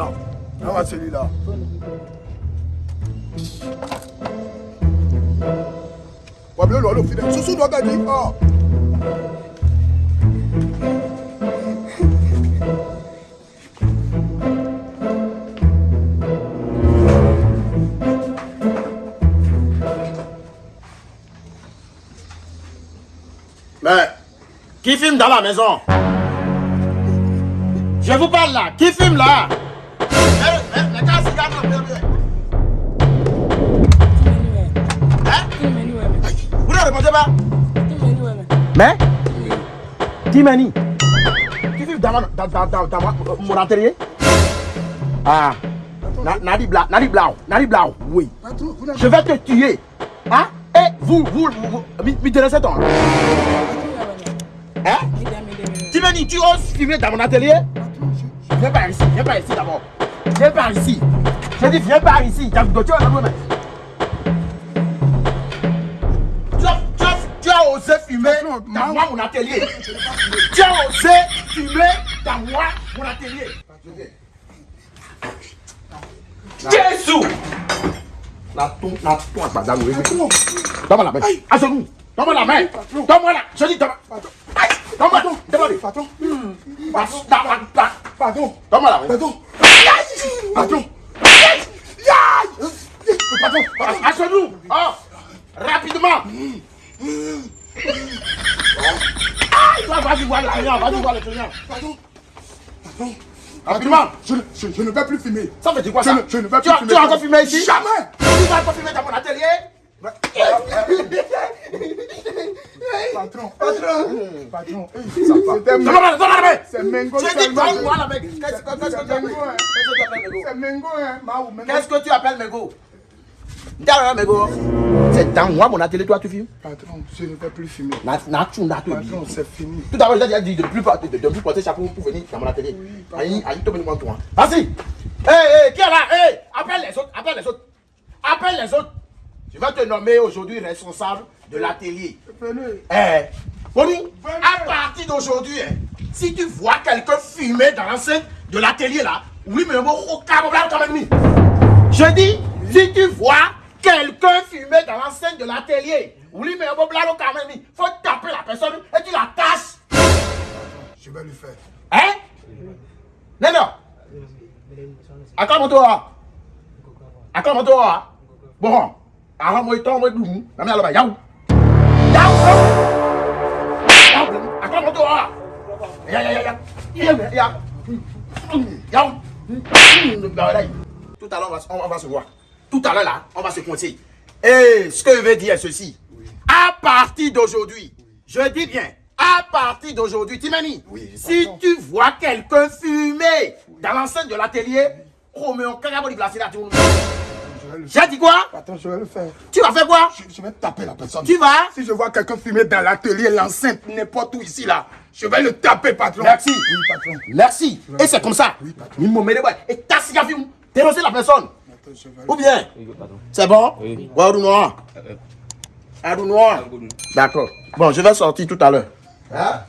dedans. Envoie celui-là. Mais, qui filme dans la maison? Je vous parle là, qui filme là? Mais dit Qui filme dans, mon atelier Ah Na- Nadi Bla, Nadi Blau, Nadi Blau, oui. Vous Je vais te tuer. Hein? Et vous, vous, vous, vous, mi- mi connaissez ton Hein? Tu me dis, tu oses fumer dans mon atelier? Viens par ici, viens par ici d'abord. Viens par ici. Je dis, viens par ici. Tu as as- tu as- osé fumer dans moi mon atelier. Tu as osé fumer dans moi mon atelier. Jésus La ton, la ton, madame. Donne-moi la main. À genoux. Donne-moi la main. Donne-moi la. Je dis, donne-moi. Donne-moi. Donne-moi. Da- pardon, Donne-moi la main. pardon. Patron. Patron, À genoux. Oh. Rapidement. Ah, toi, vas-y voir le client. Vas-y voir le client. pardon. Patron. Rapidement. Je, ne- je, je ne vais plus fumer. Ça veut dire quoi Je ça? ne, je ne vais plus fumer. tu as encore fumé ici? Jamais. Tu vas encore fumer dans mon atelier? Patron, patron, patron. ça va. C'est Mengo tu appelles Mengo. Qu'est-ce que tu appelles Mengo, hein. Mengo? Qu'est-ce que tu appelles Mego D'ailleurs, Mego. C'est dans moi mon atelier, toi tu fumes Patron, je ne vais plus fumer. Na- na- tu- na- tu- Patron, c'est fini. Tout l'heure, j'ai dit de ne plus, porter- de, de plus porter chapeau pour venir dans mon atelier. Aïe, aïe, toi, toi. Vas-y. Hé, hé, qui est là? Hé, appelle les autres, appelle les autres. Appelle les autres. Je vais te nommer aujourd'hui responsable de l'atelier. Venez. Eh, à partir d'aujourd'hui, hein, si tu vois quelqu'un fumer dans l'enceinte de l'atelier là, oui, mais bon, au là, quand même. Je dis, si tu vois quelqu'un fumer dans l'enceinte de l'atelier, oui, mais mis. faut taper la personne et tu la tasses. Je vais le faire. Hein? Non, non. Akamotoa. Akamotoa. Bon. Aha mo ito mo dum. Na me alaba yaw. Yaw. Yaw. Akamotoa. Ya ya ya ya. Ya ya. Yaw. Tout à l'heure, on va se voir. Tout à l'heure, là, on va se compter. Et ce que je veux dire est ceci. À partir d'aujourd'hui, je dis bien, à partir d'aujourd'hui, Timani, Oui, si tu vois quelqu'un fumer dans l'enceinte de l'atelier, oh, mais on carrément glacé là, tu. J'ai dit quoi? Patron, je vais le faire. Tu vas faire quoi? Je, je vais taper la personne. Tu vas? Si je vois quelqu'un fumer dans l'atelier, l'enceinte, n'importe où ici, là, je vais le taper, patron. Merci. Oui, patron. Merci. Et c'est comme ça. Oui, patron. Et ta cigare fume. Terrasser la personne. Ou bien C'est bon? Oui. Arou noir. Arou noir. D'accord. Bon, je vais sortir tout à l'heure. Hein.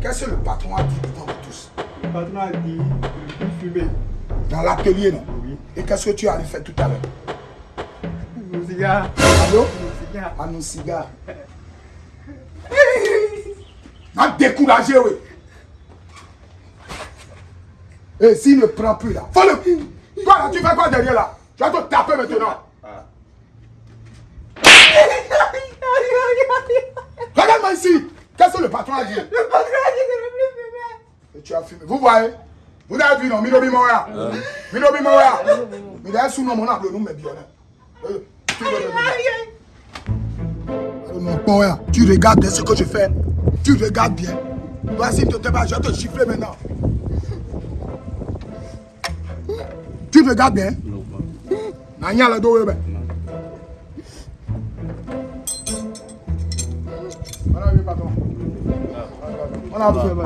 Qu'est-ce que le patron a dit devant vous tous? Le patron a dit de fumer. Dans l'atelier, non? Oui. Et qu'est-ce que tu allais faire tout à l'heure? Nos cigares. Allô Nos nos cigares. M'a découragé, oui. Et s'il ne prend plus là, faut le. Toi là, tu fais quoi derrière là? Tu vas te taper maintenant. Regarde-moi ici. Qu'est-ce que le patron a dit? Le patron a dit de ne plus fumer. Et tu as fumé. Vous voyez? Vous avez vu, non? Minobi Moya. Minobi Moya. Mais d'ailleurs, sous nom, on a le nom, mais bien. Euh, tu regardes bien ce que je fais. Tu regardes bien. Toi, si tu je vais te chiffrer maintenant. Tu regardes bien Nanya le dos, ben. On a vu, patron. On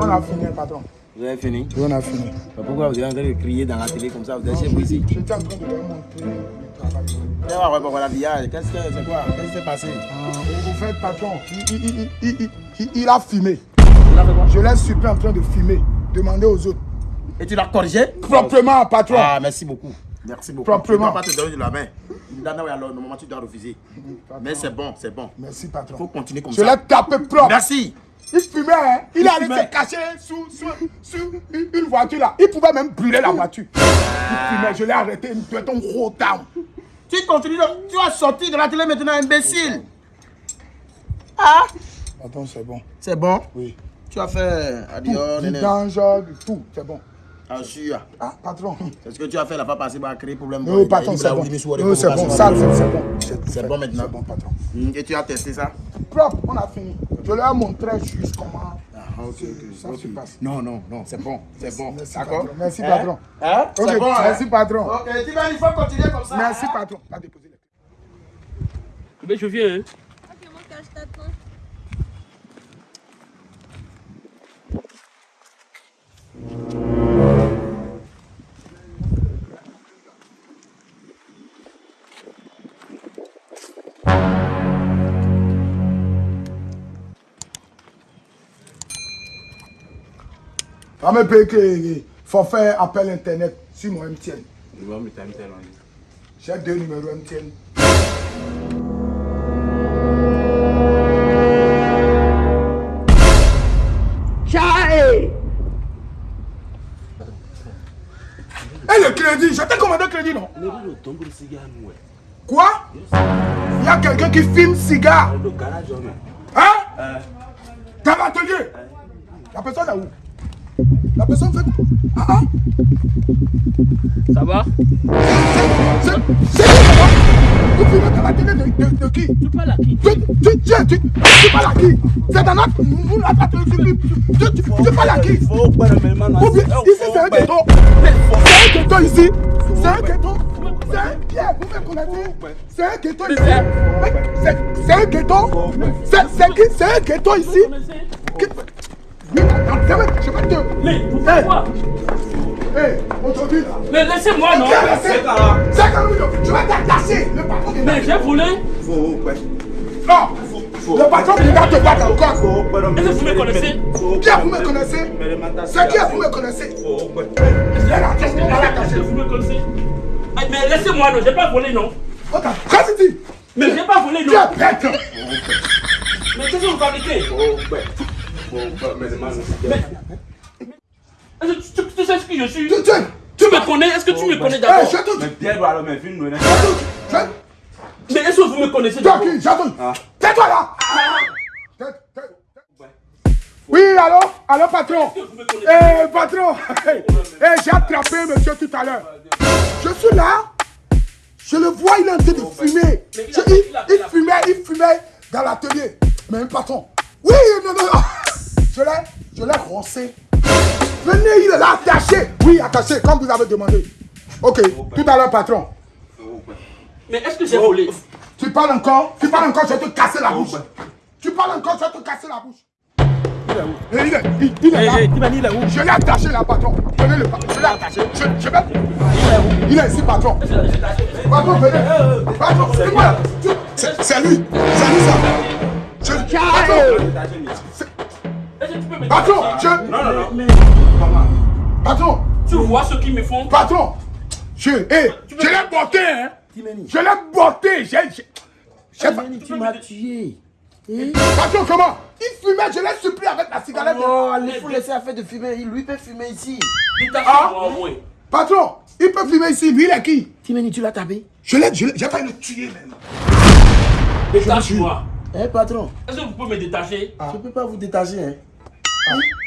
a fini, patron. Vous avez fini on a fini. Pourquoi vous êtes en train de crier dans la télé comme ça Vous êtes chez vous ici J'étais en train de montrer le travail. Voilà, l'habillage. Qu'est-ce que c'est quoi? Qu'est-ce qui s'est passé? Ah, au fait, patron, il, il, il, il, il, il- il a fumé. Il Je laisse super en train de fumer. Demandez aux autres. Et tu l'as corrigé? Proprement, patron. Ah, merci beaucoup. Merci beaucoup. Proprement. Tu ne pas te donner de la main. Alors, normalement, tu dois refuser. Mais c'est bon, c'est bon. Merci, Il patron. faut continuer comme Je ça. l'ai tapé propre. Merci. Il fumait, hein. Il, Il allait se cacher sous, sous, sous une, voiture là. Il pouvait même brûler la voiture. Il fumait, je l'ai arrêté. Il doit être un gros down. Tu continues, de- tu vas sortir de la télé maintenant, imbécile. Ah Attends, c'est bon. C'est bon? Oui. Tu as fait adieu, Du néné. danger, du tout. C'est bon. Ah, sûr. Ah, patron. C'est ce que tu as fait là, pas passer par créer problème. Non, patron, c'est bon. Non, c'est bon. Ça, c'est bon. C'est fait. bon maintenant. C'est bon, patron. Et tu as testé ça? Propre, on a fini. Je leur ai montré juste comment Ah, ok, ça se passe. Non, non, non, c'est bon, c'est bon. Merci, D'accord patron. Merci, Hein patron. Hein C'est bon, hein merci, patron. Ok, tu vas, il faut continuer comme ça. Merci, hein patron. Va déposer les clés. Mais je viens, hein. Va me payer que forfait appel internet sur mon MTN. J'ai deux numéros MTN. Et le crédit, je t'ai commandé le crédit, non? Quoi? Il y a quelqu'un qui filme cigare? Hein? Dans l'atelier La personne est où? La personne fait quoi Ah ah. Ça va C'est c'est qui là-bas Vous filmez dans la télé de, de, de qui Tu parles à qui tu, tu, tu, tu, tu parles à qui C'est dans notre... Vous n'avez pas télé tu, tu, tu parles à qui Ou bien, ici c'est un ghetto. C'est un ghetto ici. C'est un ghetto. C'est un Pierre, vous me connaissez C'est un ghetto ici. C'est c'est un ghetto. C'est c'est qui C'est un ghetto ici Mais vous Hey. faites quoi Hé, aujourd'hui là Mais laissez-moi, non C'est Le patron Mais j'ai volé Non Le patron vient te battre encore Est-ce que vous me connaissez Bien, vous me connaissez C'est qui vous me connaissez Est-ce que vous me Ah, Mais laissez-moi, non, j'ai pas volé, non Ok, qu'est-ce que tu dis Mais j'ai pas volé, Tu es non bête Mais qu'est-ce que vous fabriquez tu, tu- tu sais ce que je suis? Tu tu Tu me connais Est-ce que tu me connais d'abord? je te dis Je Mais est-ce que vous me connaissez d'abord? J'attends. Tais-toi là. Oui, allô? Allô, patron? Eh, patron! Eh, j'ai attrapé monsieur tout à l'heure. Je suis là. Je le vois, il est en train de fumer. Mais il Je- il, fumait, il fumait dans l'atelier. Mais patron. Oui, non, non, non. Je l'ai, je l'ai roncé. Venez, il est là attaché. Oui, attaché, comme vous avez demandé. Ok, tout à l'heure, patron. Mais est-ce que j'ai volé? Tu parles encore Tu parles encore, je vais te casser la bouche. Tu parles encore, je vais te casser la bouche. Il est où? Eh, Il est, il, il est là. il est où? Je l'ai attaché là, patron. Venez le patron. Je l'ai attaché. Je, je vais. Il est ici, patron. Patron, venez. Patron, c'est C'est c'est lui. C'est lui ça. Je, patron. Patron, je. Non, non, non. Patron, Tu vois ce qu'ils me font? Patron. Je, eh, je l'ai botté, hein. Je l'ai botté. J'ai. Tu m'as tué. Patron, comment? Il fumait, je l'ai supplié avec la cigarette. Oh, il faut laisser affaire de fumer. Il lui peut fumer ici. Détachez-moi au moins. Patron, il peut fumer ici. Lui, il est qui? Timeni, tu l'as tapé? Je l'ai, je l'ai, j'ai failli le tuer même. Détache-moi. Eh, patron, Est-ce que vous pouvez me détacher? Je peux pas vous détacher. Hein.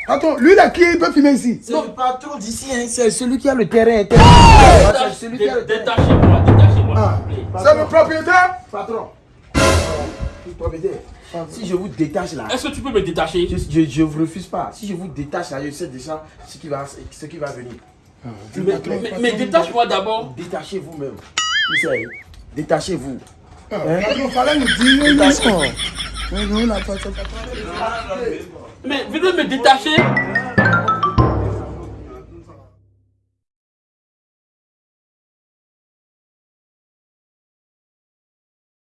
Patron, lui, il est qui Il peut fumer ici. C'est le patron d'ici, hein. c'est celui qui a le terrain. terrain. C'est celui qui a le terrain. Détachez-moi, détachez-moi, Ah, c'est le propriétaire Patron. Propriétaire, Si je vous détache là, Est-ce que tu peux me détacher je, je, je vous refuse pas. Si je vous détache là, je sais déjà ce qui va, ce qui va venir. mais, mais- mais détache-moi d'abord. Détachez-vous. Ah, Patron, fallait nous dire. Détachez. Mais venez me détacher.